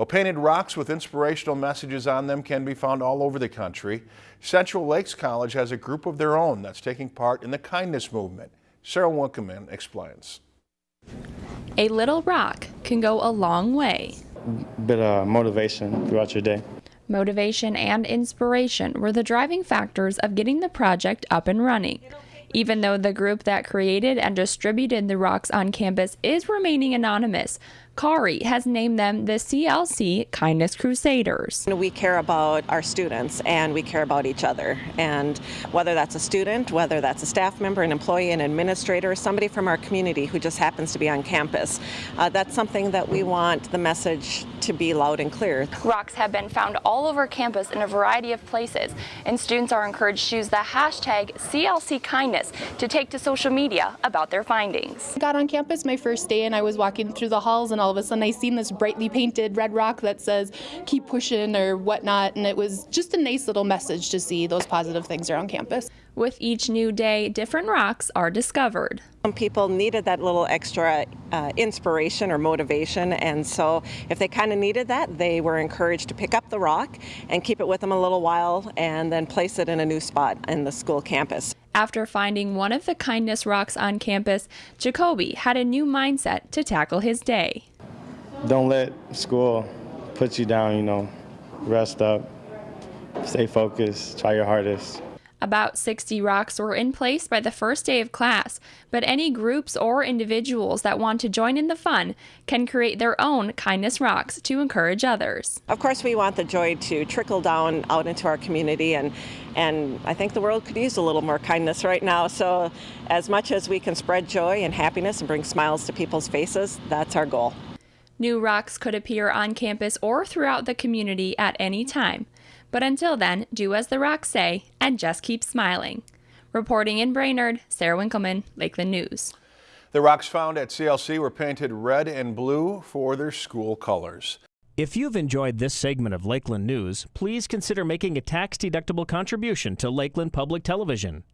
Well, painted rocks with inspirational messages on them can be found all over the country. Central Lakes College has a group of their own that's taking part in the kindness movement. Sarah Winkelman explains. A little rock can go a long way. bit of motivation throughout your day. Motivation and inspiration were the driving factors of getting the project up and running. Even though the group that created and distributed the rocks on campus is remaining anonymous, Kari has named them the CLC Kindness Crusaders. We care about our students and we care about each other. And whether that's a student, whether that's a staff member, an employee, an administrator, somebody from our community who just happens to be on campus, uh, that's something that we want the message to be loud and clear. Rocks have been found all over campus in a variety of places, and students are encouraged to use the hashtag CLC Kindness to take to social media about their findings. I got on campus my first day and I was walking through the halls and all of a sudden I seen this brightly painted red rock that says keep pushing or whatnot and it was just a nice little message to see those positive things around campus. With each new day, different rocks are discovered. Some people needed that little extra uh, inspiration or motivation, and so if they kind of needed that, they were encouraged to pick up the rock and keep it with them a little while and then place it in a new spot in the school campus. After finding one of the kindness rocks on campus, Jacoby had a new mindset to tackle his day. Don't let school put you down, you know. Rest up, stay focused, try your hardest. About 60 rocks were in place by the first day of class, but any groups or individuals that want to join in the fun can create their own kindness rocks to encourage others. Of course, we want the joy to trickle down out into our community, and, and I think the world could use a little more kindness right now. So, as much as we can spread joy and happiness and bring smiles to people's faces, that's our goal. New rocks could appear on campus or throughout the community at any time. But until then, do as the rocks say and just keep smiling. Reporting in Brainerd, Sarah Winkelman, Lakeland News. The rocks found at CLC were painted red and blue for their school colors. If you've enjoyed this segment of Lakeland News, please consider making a tax-deductible contribution to Lakeland Public Television.